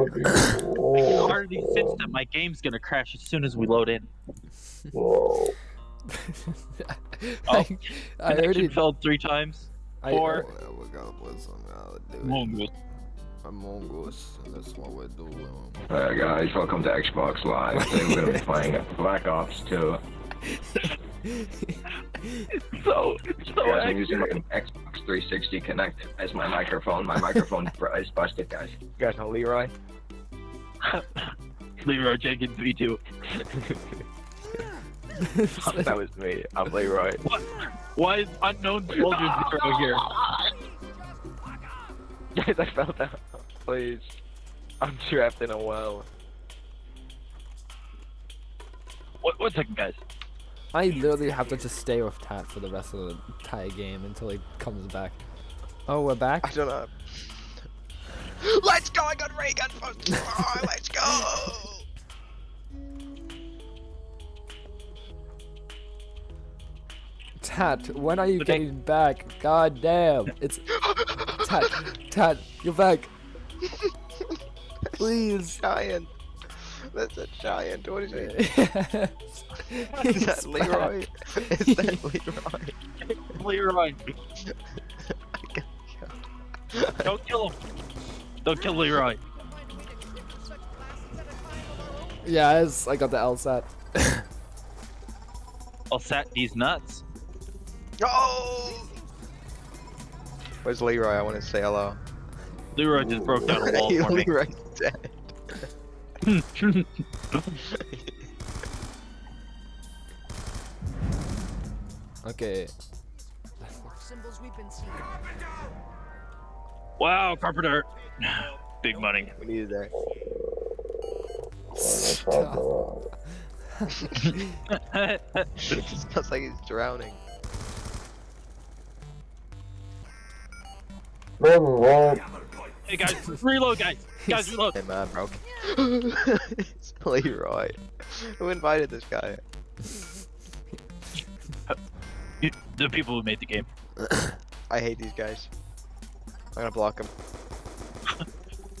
already sensed that my game's gonna crash as soon as we load in. Oh, I, I Connection already. failed three times. I, Four. Oh, we gotta put some out Among Us. Among Us. That's what we're doing. Hi guys, welcome to Xbox Live. Today we're gonna be playing Black Ops 2. So, it's so Guys, I'm using my Xbox 360 Kinect as my microphone. My microphone is busted, guys. You guys know Leroy? Leroy Jenkins V2. that was me. I'm Leroy. What? Why is unknown soldier zero here? Guys, I fell down. Please. I'm trapped in a well. What, one second, guys. I literally have to just stay with Tat for the rest of the entire game until he comes back. Oh, we're back? I back? don't know. Let's go! I got ray gun first! Oh, let's go! Tat, when are you Okay. getting back? God damn. It's. Tat, Tat, you're back. Please. giant. That's a giant. What is it? Is Is that Leroy? Is that Leroy? Leroy. Don't kill him. Don't kill Leroy. Yes, I got the LSAT. I'll sat these nuts. Oh! Where's Leroy? I want to say hello. Leroy just broke down a wall for me. Leroy's dead. Okay. Symbols we've been seeing. wow, Carpenter. Big money. We needed that. Stop. It just smells like he's drowning. hey guys, reload, guys. Guys, reload. Hey man, broke. it's Leroy. Who invited this guy? The people who made the game. I hate these guys. I'm gonna block him.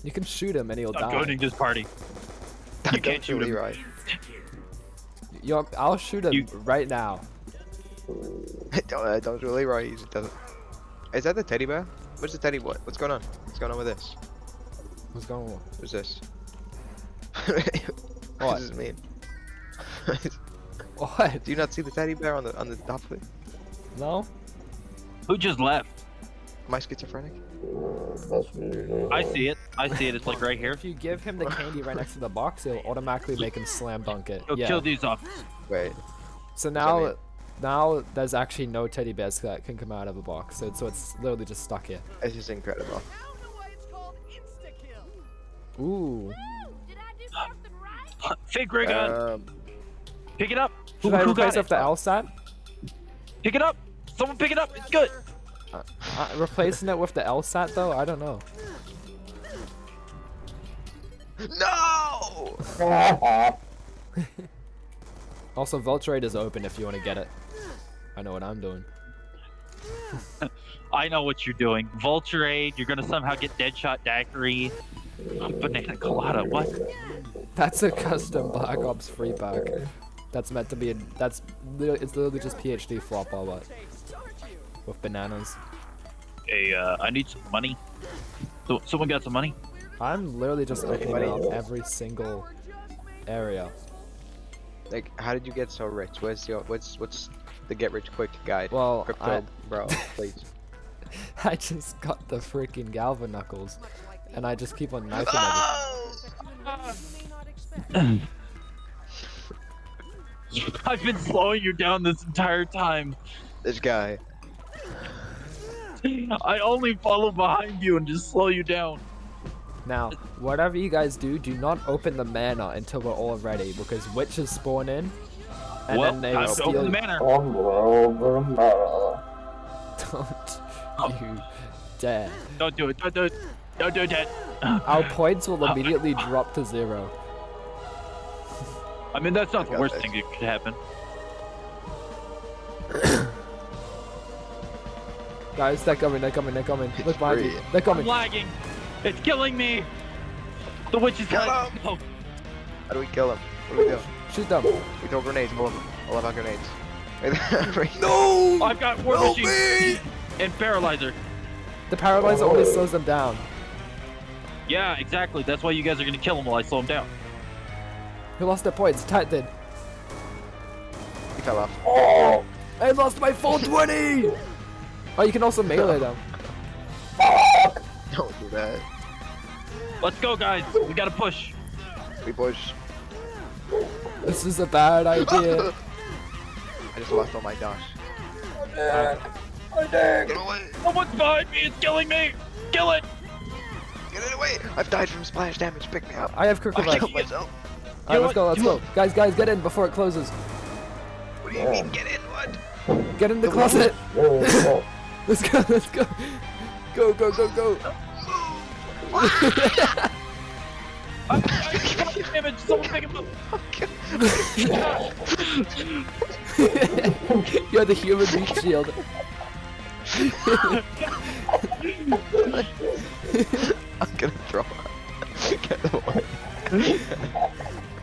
You can shoot him and he'll I'm die. joining this party. You can't shoot him. Leroy. Yo, I'll shoot him You- right now. don't, uh, don't do Leroy. He just doesn't. Is that the teddy bear? What's the teddy? What? What's going on? What's going on with this? What's going on? What's this? What? what does this mean? What? Do you not see the teddy bear on the on the top of it? No? Who just left? Am I schizophrenic? I see it. I see it. It's like right here. If you give him the candy right next to the box, it'll automatically make him slam dunk it. Go yeah. kill these off. Wait. So now, mean? now there's actually no teddy bears that can come out of a box. So, so it's literally just stuck here. It's just incredible. Now know why it's called insta kill. Ooh. Did I do right? Fake ray gun. Um, Pick it up. Who, Should I who replace got it with it? the LSAT? Pick it up. Someone pick it up. It's good. Uh, replacing it with the LSAT though? I don't know. no! Also, Vulture Aid is open if you want to get it. I know what I'm doing. I know what you're doing. Vulture Aid. You're gonna somehow get Deadshot Daiquiri. Banana Colada. What? That's a custom Black Ops free pack. That's meant to be. A, that's it's literally just PhD Flopper but with bananas. Hey, uh, I need some money. So, someone got some money? I'm literally just opening Anybody? up every single area. Like, how did you get so rich? What's your what's what's the get rich quick guide? Well, Crypto, I, bro, please. I just got the freaking Galvaknuckles, and I just keep on knifing everything. Oh! I've been slowing you down this entire time. This guy. I only follow behind you and just slow you down. Now, whatever you guys do, do not open the manor until we're all ready, because witches spawn in, and well, then they time will to open steal. the manor. Don't you dare! Don't do it. Don't do it. Don't do that. Our points will immediately drop to zero. I mean, that's not I the worst this. thing that could happen. Guys, they're coming, they're coming, they're coming. Look behind you. free. They're I'm coming. lagging. It's killing me. The witch is Kill dead. him. Oh, How do we kill him? What do we do? Shoot them. We throw grenades, all of them. I love our grenades. No! I've got war Help machine me! and paralyzer. The paralyzer only slows them down. Yeah, exactly. That's why you guys are gonna kill him while I slow him down. Who lost their points? Tat did. He fell off. Oh! I lost my full 20! Oh, you can also melee them. Don't do that. Let's go, guys. We gotta push. We push. This is a bad idea. I just lost all my dash. Uh, Get away! Someone's behind me. It's killing me. Kill it. Get it away! I've died from splash damage. Pick me up. I have quick I killed myself. Alright, let's go, let's go. Guys, guys, get in before it closes. What do you mean? Get in? What? Get in the closet. Let's go, let's go. Go, go, go, go. I'm, I'm damage. Someone pick him up. You're the human meat shield. I'm gonna throw up. Get away.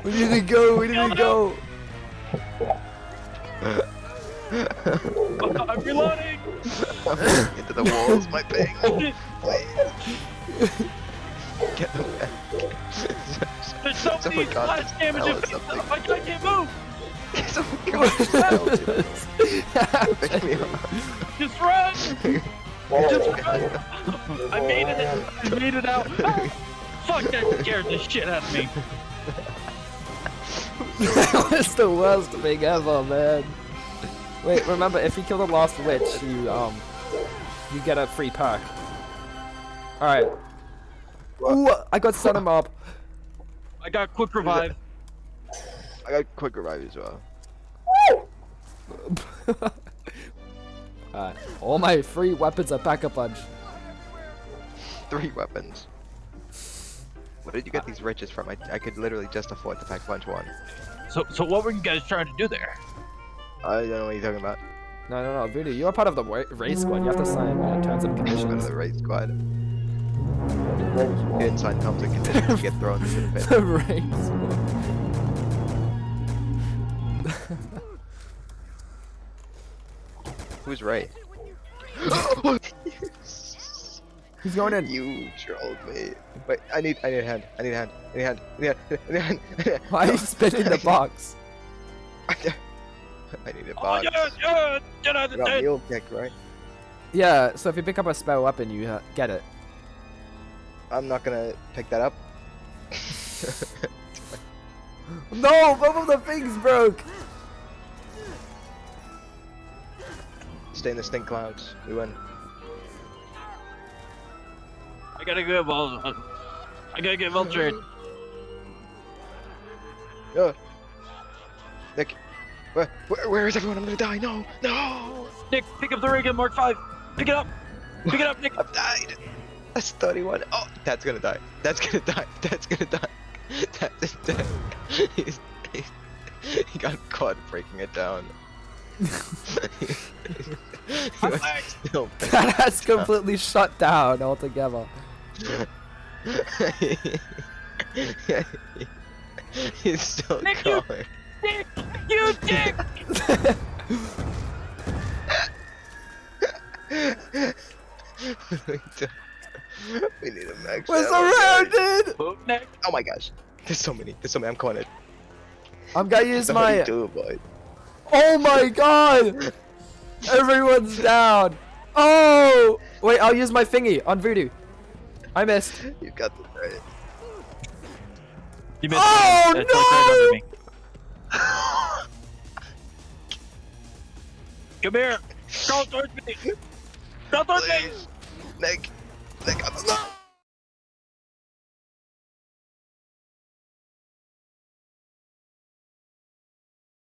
We need to go, we need to go. I'm reloading. Into the walls, my ping. Please. Get away. There's so many Someone got splash damage. tell me. I I can't move. Someone got Pick me up. Just run. Just run. I made it. I made it out. Fuck that scared the shit out of me. that was the worst thing ever, man. Wait, remember, if you kill the last witch, you, um, you get a free perk. Alright. Ooh, I got Sun Mob. I got quick revive. I got quick revive as well. Alright. All my free weapons are pack a punch. Three weapons. Where did you get these riches from? I, I could literally just afford to pack a punch one. So, so what were you guys trying to do there? I don't know what you're talking about. No, no, no, Voodoo, you're part of the wa- race squad. You have to sign uh, terms and I'm in conditions. the raid squad. You didn't sign terms and conditions to get thrown into the pit. the race squad. Who's Ray? He's going in. you trolled me. Wait, I need, I need a hand. I need a hand. I need a hand. I need a hand. I need a hand. I need a hand. Why are you spinning the box? I need a Oh box. yeah, yeah, get out of got there. mule kick, right? Yeah, so if you pick up a spell weapon, you uh, get it. I'm not gonna pick that up. No, both of the things broke. Stay in the stink clouds. We win. I gotta get Vol. uh, I gotta get Vulture. Uh, Nick, where, where, where is everyone? I'm gonna die. No, no. Nick, pick up the rig in Mark Five. Pick it up. Pick it up, Nick. I've died. That's 31. Oh, that's gonna die. That's gonna die. That's gonna die. That's dead. He's, he's, he got caught breaking it down. he was still That has completely shut down altogether. He's still Nick, you- going. Nick, you dick. we need a max. We're ammo, surrounded. Oh my gosh. There's so many. There's so many. I'm calling it. I'm gonna use Somebody my. do boy. Oh my god! Everyone's down. Oh! Wait, I'll use my thingy on Voodoo. I missed. You got this right. You missed. Oh, me. Come here. Crawl towards me. Crawl towards me. Please. Nick. Nick, I'm alive.